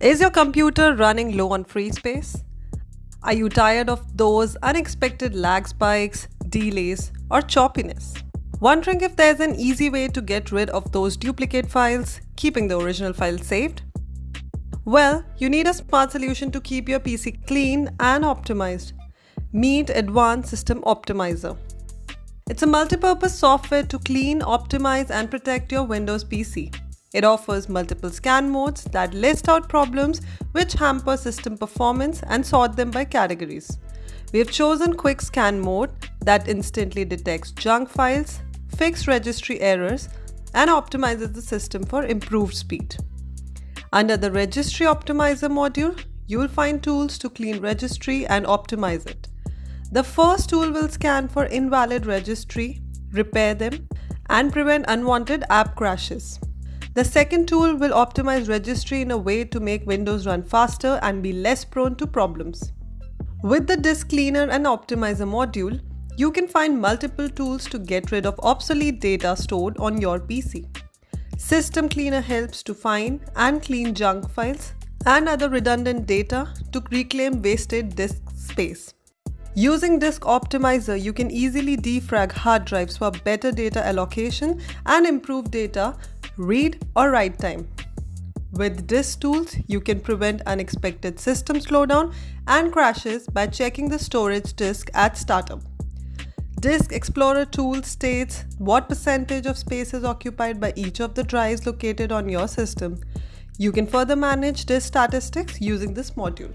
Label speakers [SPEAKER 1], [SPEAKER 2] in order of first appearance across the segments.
[SPEAKER 1] Is your computer running low on free space? Are you tired of those unexpected lag spikes, delays, or choppiness? Wondering if there's an easy way to get rid of those duplicate files, keeping the original file saved? Well, you need a smart solution to keep your PC clean and optimized. Meet Advanced System Optimizer. It's a multi-purpose software to clean, optimize and protect your Windows PC. It offers multiple scan modes that list out problems which hamper system performance and sort them by categories. We have chosen Quick Scan mode that instantly detects junk files, fixes registry errors, and optimizes the system for improved speed. Under the Registry Optimizer module, you will find tools to clean registry and optimize it. The first tool will scan for invalid registry, repair them, and prevent unwanted app crashes. The second tool will optimize registry in a way to make Windows run faster and be less prone to problems. With the Disk Cleaner and Optimizer module, you can find multiple tools to get rid of obsolete data stored on your PC. System Cleaner helps to find and clean junk files and other redundant data to reclaim wasted disk space. Using Disk Optimizer, you can easily defrag hard drives for better data allocation and improve data read or write time. With disk tools, you can prevent unexpected system slowdown and crashes by checking the storage disk at startup. Disk Explorer tool states what percentage of space is occupied by each of the drives located on your system. You can further manage disk statistics using this module.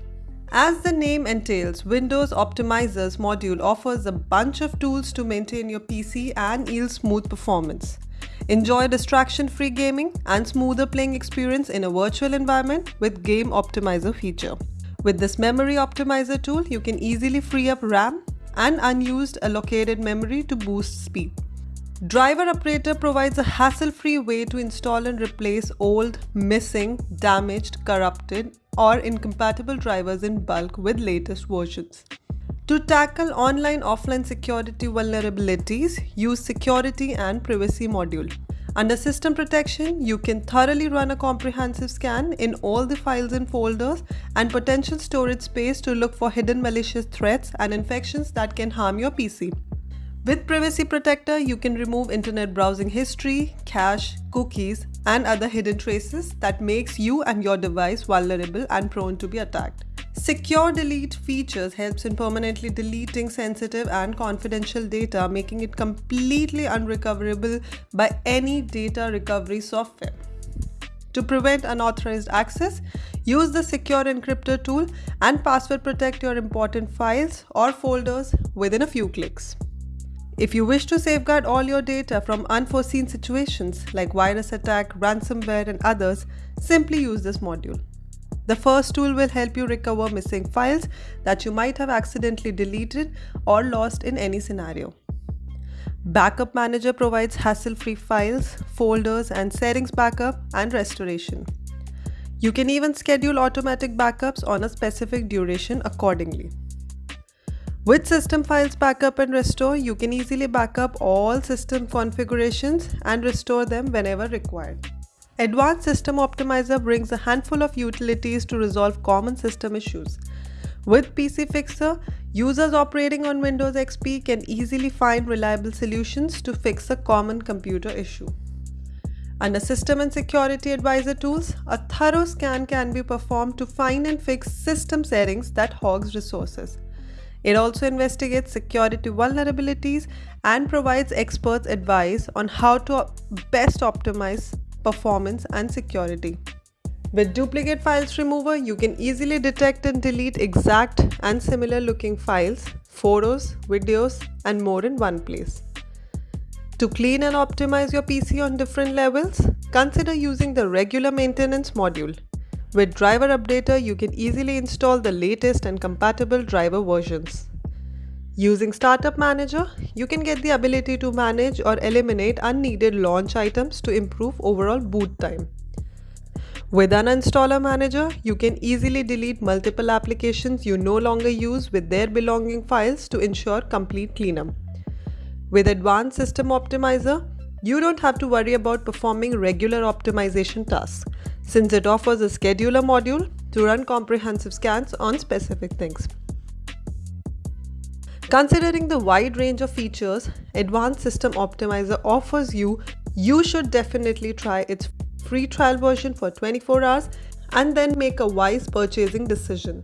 [SPEAKER 1] As the name entails, Windows Optimizers module offers a bunch of tools to maintain your PC and yield smooth performance. Enjoy distraction-free gaming and smoother playing experience in a virtual environment with Game Optimizer feature. With this memory optimizer tool, you can easily free up RAM and unused allocated memory to boost speed. Driver Updater provides a hassle-free way to install and replace old, missing, damaged, corrupted, or incompatible drivers in bulk with latest versions. To tackle online-offline security vulnerabilities, use Security and Privacy module. Under System Protection, you can thoroughly run a comprehensive scan in all the files and folders and potential storage space to look for hidden malicious threats and infections that can harm your PC. With Privacy Protector, you can remove internet browsing history, cache, cookies, and other hidden traces that makes you and your device vulnerable and prone to be attacked. Secure Delete features helps in permanently deleting sensitive and confidential data, making it completely unrecoverable by any data recovery software. To prevent unauthorized access, use the Secure Encryptor tool and password protect your important files or folders within a few clicks. If you wish to safeguard all your data from unforeseen situations like virus attack, ransomware and others, simply use this module. The first tool will help you recover missing files that you might have accidentally deleted or lost in any scenario. Backup Manager provides hassle-free files, folders, and settings backup and restoration. You can even schedule automatic backups on a specific duration accordingly. With System Files Backup and Restore, you can easily backup all system configurations and restore them whenever required. Advanced System Optimizer brings a handful of utilities to resolve common system issues. With PC Fixer, users operating on Windows XP can easily find reliable solutions to fix a common computer issue. Under System and Security Advisor tools, a thorough scan can be performed to find and fix system settings that hogs resources. It also investigates security vulnerabilities and provides experts advice on how to best optimize performance and security. With Duplicate Files Remover, you can easily detect and delete exact and similar looking files, photos, videos, and more in one place. To clean and optimize your PC on different levels, consider using the regular maintenance module. With Driver Updater, you can easily install the latest and compatible driver versions. Using Startup Manager, you can get the ability to manage or eliminate unneeded launch items to improve overall boot time. With an Uninstaller Manager, you can easily delete multiple applications you no longer use with their belonging files to ensure complete cleanup. With Advanced System Optimizer, you don't have to worry about performing regular optimization tasks. since it offers a scheduler module to run comprehensive scans on specific things. Considering the wide range of features Advanced System Optimizer offers you, you should definitely try its free trial version for 24 hours and then make a wise purchasing decision.